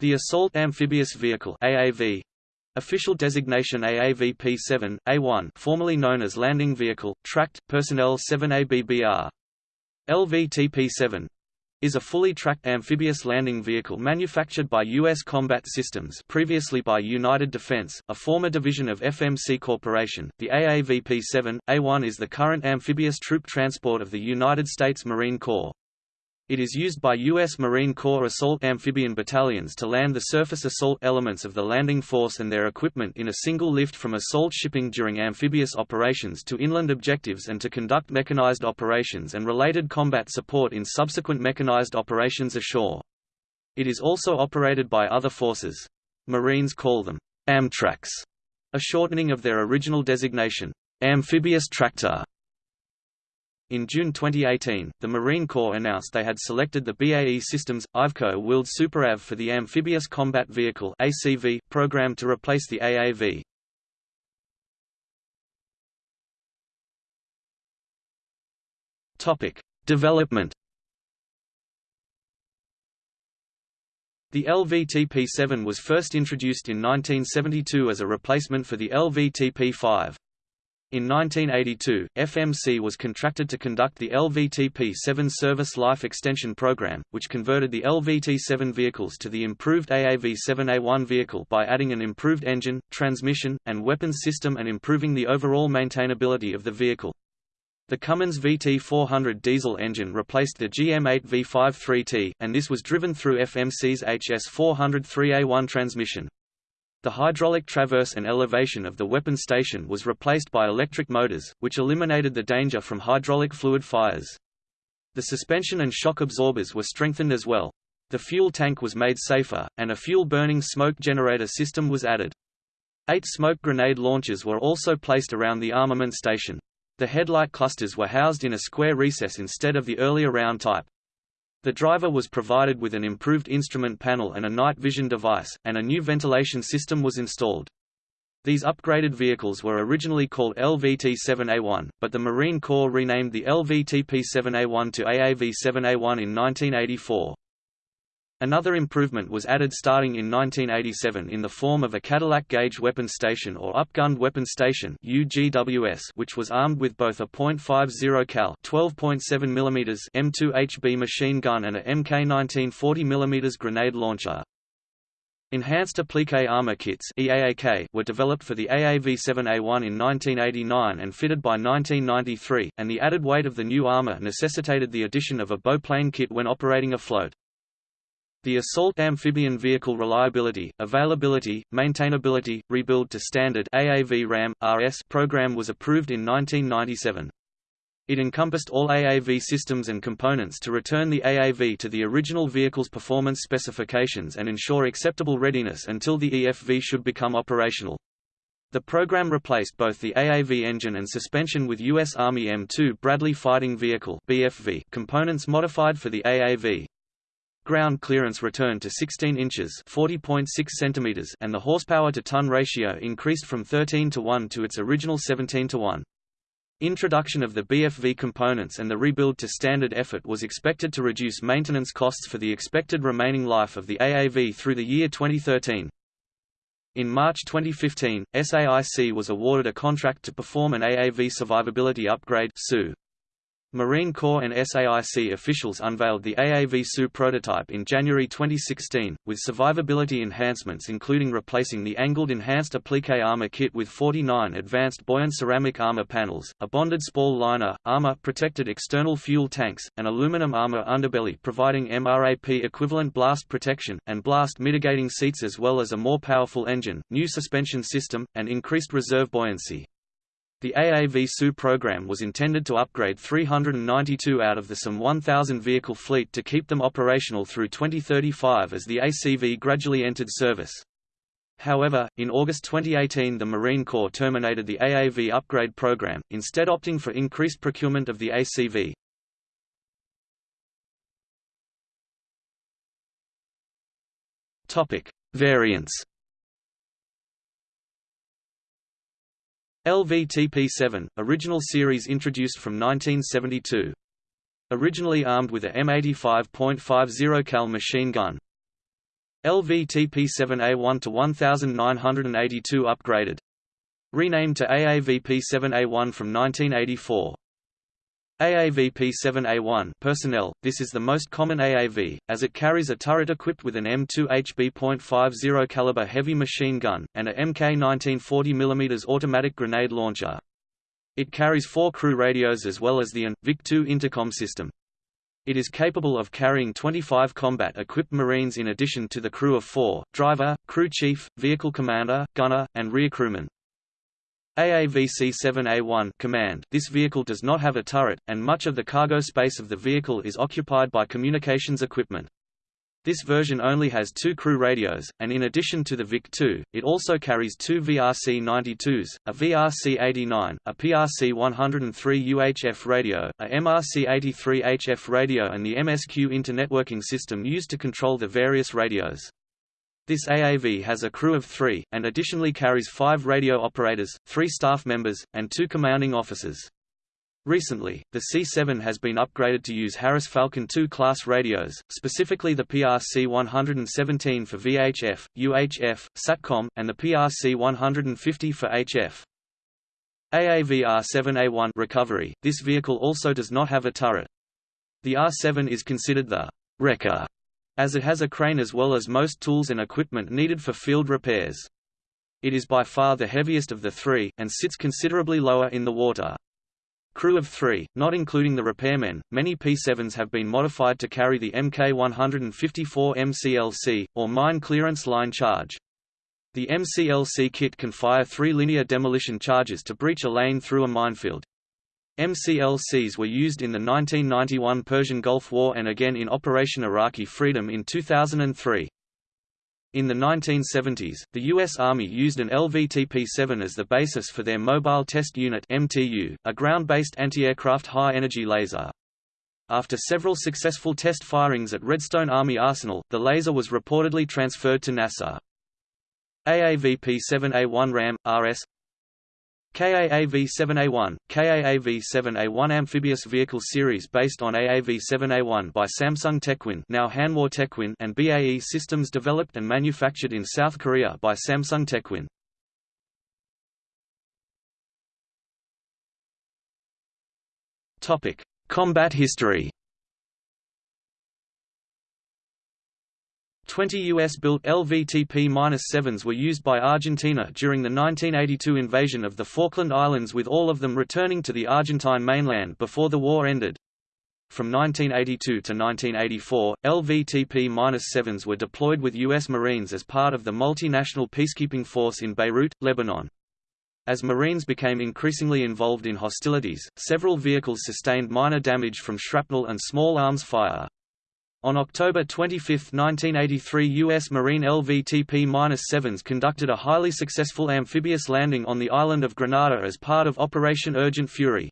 The Assault Amphibious Vehicle AAV, Official designation AAVP-7, A1 formerly known as Landing Vehicle, Tracked, Personnel 7ABBR. LVTP-7 is a fully tracked amphibious landing vehicle manufactured by U.S. Combat Systems previously by United Defense, a former division of FMC Corporation. The AAVP-7, A1 is the current amphibious troop transport of the United States Marine Corps. It is used by U.S. Marine Corps assault amphibian battalions to land the surface assault elements of the landing force and their equipment in a single lift from assault shipping during amphibious operations to inland objectives and to conduct mechanized operations and related combat support in subsequent mechanized operations ashore. It is also operated by other forces. Marines call them Amtracs, a shortening of their original designation, amphibious tractor. In June 2018, the Marine Corps announced they had selected the BAE Systems Iveco wheeled SuperAV for the Amphibious Combat Vehicle (ACV) program to replace the AAV. Topic: Development. The LVTP-7 was first introduced in 1972 as a replacement for the LVTP-5. In 1982, FMC was contracted to conduct the LVTP-7 Service Life Extension Program, which converted the LVT-7 vehicles to the improved AAV-7A1 vehicle by adding an improved engine, transmission, and weapons system and improving the overall maintainability of the vehicle. The Cummins VT400 diesel engine replaced the GM8 V53T, and this was driven through FMC's HS400 3A1 transmission. The hydraulic traverse and elevation of the weapon station was replaced by electric motors, which eliminated the danger from hydraulic fluid fires. The suspension and shock absorbers were strengthened as well. The fuel tank was made safer, and a fuel-burning smoke generator system was added. Eight smoke grenade launchers were also placed around the armament station. The headlight clusters were housed in a square recess instead of the earlier round type. The driver was provided with an improved instrument panel and a night vision device, and a new ventilation system was installed. These upgraded vehicles were originally called LVT-7A1, but the Marine Corps renamed the LVTP-7A1 to AAV-7A1 in 1984. Another improvement was added starting in 1987 in the form of a Cadillac Gauge Weapon Station or Upgunned Weapon Station UGWS, which was armed with both a .50 cal 12.7 mm M2HB machine gun and a MK19 40 mm grenade launcher. Enhanced Applique Armor Kits EAAK were developed for the AAV-7A1 in 1989 and fitted by 1993, and the added weight of the new armor necessitated the addition of a bowplane kit when operating afloat. The Assault Amphibian Vehicle Reliability, Availability, Maintainability, Rebuild to Standard AAV RAM, RS program was approved in 1997. It encompassed all AAV systems and components to return the AAV to the original vehicle's performance specifications and ensure acceptable readiness until the EFV should become operational. The program replaced both the AAV engine and suspension with U.S. Army M2 Bradley Fighting Vehicle components modified for the AAV. Ground clearance returned to 16 inches (40.6 centimeters) and the horsepower to ton ratio increased from 13 to 1 to its original 17 to 1. Introduction of the BFV components and the rebuild to standard effort was expected to reduce maintenance costs for the expected remaining life of the AAV through the year 2013. In March 2015, SAIC was awarded a contract to perform an AAV survivability upgrade Marine Corps and SAIC officials unveiled the AAV-SU prototype in January 2016, with survivability enhancements including replacing the angled enhanced applique armor kit with 49 advanced buoyant ceramic armor panels, a bonded spall liner, armor-protected external fuel tanks, an aluminum armor underbelly providing MRAP equivalent blast protection, and blast mitigating seats as well as a more powerful engine, new suspension system, and increased reserve buoyancy. The AAV-SU program was intended to upgrade 392 out of the some 1,000 vehicle fleet to keep them operational through 2035 as the ACV gradually entered service. However, in August 2018 the Marine Corps terminated the AAV upgrade program, instead opting for increased procurement of the ACV. Variants LVTP-7, original series introduced from 1972. Originally armed with a M85.50 cal machine gun. LVTP-7A1 to 1982 upgraded. Renamed to AAVP-7A1 from 1984. AAVP-7A1 personnel, this is the most common AAV, as it carries a turret equipped with an M2 HB.50 caliber heavy machine gun, and a Mk 1940 mm automatic grenade launcher. It carries four crew radios as well as the AN, VIC-2 intercom system. It is capable of carrying 25 combat-equipped Marines in addition to the crew of four, driver, crew chief, vehicle commander, gunner, and rear crewman. AAVC-7A1 command This vehicle does not have a turret, and much of the cargo space of the vehicle is occupied by communications equipment. This version only has two crew radios, and in addition to the VIC-2, it also carries two VRC-92s, a VRC-89, a PRC-103 UHF radio, a MRC-83 HF radio and the MSQ internetworking system used to control the various radios. This AAV has a crew of three, and additionally carries five radio operators, three staff members, and two commanding officers. Recently, the C-7 has been upgraded to use Harris Falcon II class radios, specifically the PRC-117 for VHF, UHF, SATCOM, and the PRC-150 for HF. AAV-R7A1 recovery, this vehicle also does not have a turret. The R7 is considered the wrecker as it has a crane as well as most tools and equipment needed for field repairs. It is by far the heaviest of the three, and sits considerably lower in the water. Crew of three, not including the repairmen, many P-7s have been modified to carry the Mk154 MCLC, or Mine Clearance Line Charge. The MCLC kit can fire three linear demolition charges to breach a lane through a minefield. MCLCs were used in the 1991 Persian Gulf War and again in Operation Iraqi Freedom in 2003. In the 1970s, the U.S. Army used an LVTP-7 as the basis for their Mobile Test Unit MTU, a ground-based anti-aircraft high-energy laser. After several successful test firings at Redstone Army Arsenal, the laser was reportedly transferred to NASA. AAVP-7A1 RAM, RS KAAV-7A1, KAAV-7A1 amphibious vehicle series based on AAV-7A1 by Samsung Techwin now Hanwha Techwin and BAE Systems developed and manufactured in South Korea by Samsung Techwin. Combat history 20 U.S.-built LVTP-7s were used by Argentina during the 1982 invasion of the Falkland Islands with all of them returning to the Argentine mainland before the war ended. From 1982 to 1984, LVTP-7s were deployed with U.S. Marines as part of the multinational peacekeeping force in Beirut, Lebanon. As Marines became increasingly involved in hostilities, several vehicles sustained minor damage from shrapnel and small arms fire. On October 25, 1983 U.S. Marine LVTP-7s conducted a highly successful amphibious landing on the island of Grenada as part of Operation Urgent Fury.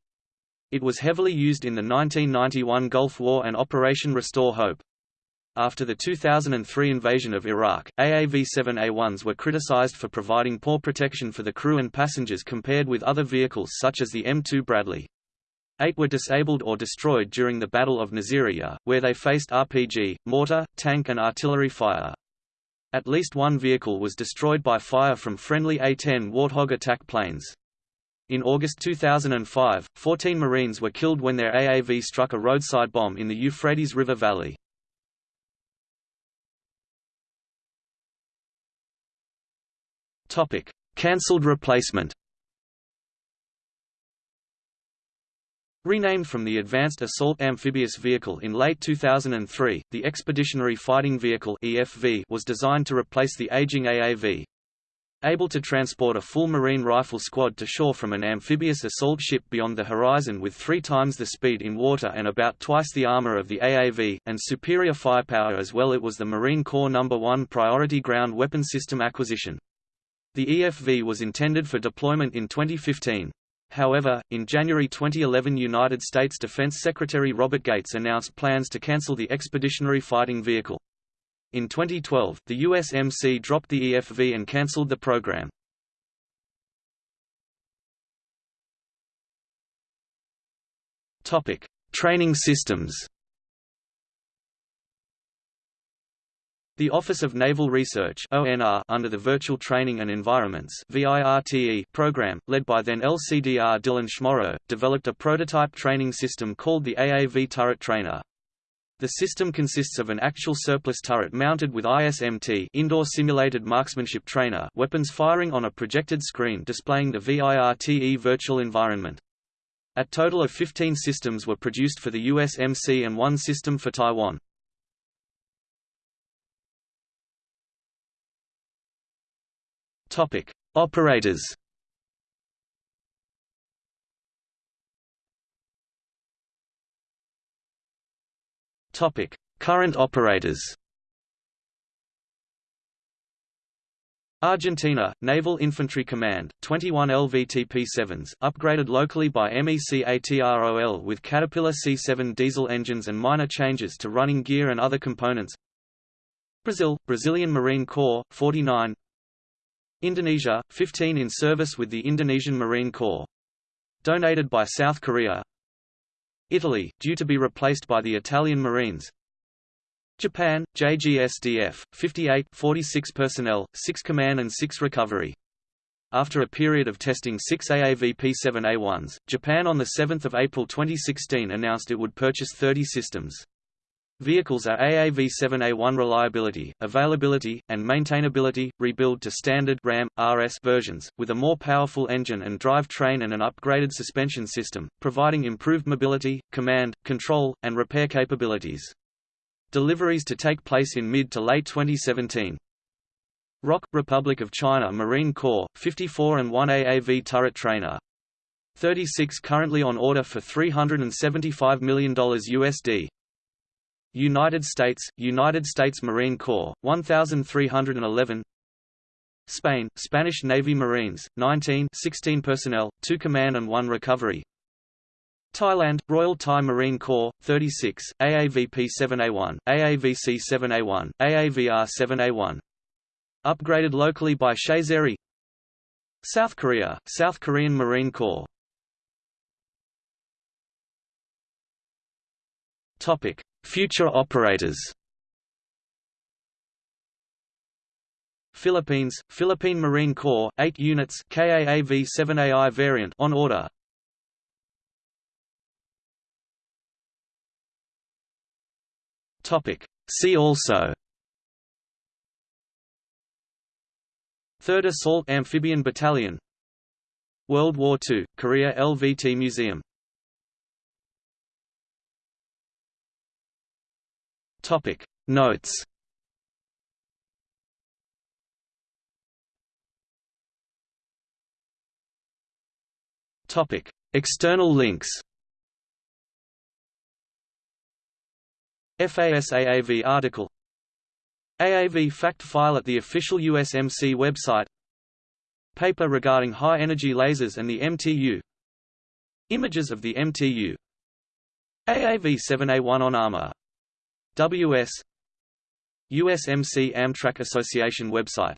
It was heavily used in the 1991 Gulf War and Operation Restore Hope. After the 2003 invasion of Iraq, AAV-7A1s were criticized for providing poor protection for the crew and passengers compared with other vehicles such as the M2 Bradley. Eight were disabled or destroyed during the Battle of Nasiriyah, where they faced RPG, mortar, tank and artillery fire. At least one vehicle was destroyed by fire from friendly A-10 Warthog attack planes. In August 2005, 14 Marines were killed when their AAV struck a roadside bomb in the Euphrates River Valley. Cancelled replacement. Renamed from the Advanced Assault Amphibious Vehicle in late 2003, the Expeditionary Fighting Vehicle (EFV) was designed to replace the aging AAV. Able to transport a full marine rifle squad to shore from an amphibious assault ship beyond the horizon with three times the speed in water and about twice the armor of the AAV, and superior firepower as well it was the Marine Corps No. 1 priority ground weapon system acquisition. The EFV was intended for deployment in 2015. However, in January 2011 United States Defense Secretary Robert Gates announced plans to cancel the Expeditionary Fighting Vehicle. In 2012, the USMC dropped the EFV and cancelled the program. Training systems The Office of Naval Research ONR, under the Virtual Training and Environments VIRTE program, led by then LCDR Dylan Schmorrow, developed a prototype training system called the AAV Turret Trainer. The system consists of an actual surplus turret mounted with ISMT indoor simulated marksmanship trainer weapons firing on a projected screen displaying the VIRTE virtual environment. A total of 15 systems were produced for the USMC and one system for Taiwan. Topic: Operators. Topic: Current operators. Argentina, Naval Infantry Command, 21 LVTP-7s, upgraded locally by MECATROL with Caterpillar C7 diesel engines and minor changes to running gear and other components Brazil, Brazilian Marine Corps, 49 Indonesia, 15 in service with the Indonesian Marine Corps. Donated by South Korea Italy, due to be replaced by the Italian Marines Japan, JGSDF, 58 46 personnel, 6 command and 6 recovery. After a period of testing six AAV P7A1s, Japan on 7 April 2016 announced it would purchase 30 systems. Vehicles are AAV7A1 reliability, availability, and maintainability, rebuild to standard RAM, RS versions, with a more powerful engine and drive train and an upgraded suspension system, providing improved mobility, command, control, and repair capabilities. Deliveries to take place in mid to late 2017. ROC Republic of China Marine Corps, 54 and 1 AAV turret trainer. 36 currently on order for $375 million USD. United States, United States Marine Corps, 1,311 Spain, Spanish Navy Marines, 19 16 personnel, 2 command and 1 recovery. Thailand, Royal Thai Marine Corps, 36, AAVP-7A1, AAVC-7A1, AAVR-7A1. Upgraded locally by Chaiseri South Korea, South Korean Marine Corps. Topic: Future operators Philippines, Philippine Marine Corps, 8 units KAAV-7AI variant on order. Topic. See also 3rd Assault Amphibian Battalion World War II, Korea LVT Museum Topic. Notes. Topic. External links. FASAAV article. AAV fact file at the official USMC website. Paper regarding high-energy lasers and the MTU Images of the MTU AAV-7A1 on armor WS USMC Amtrac Association website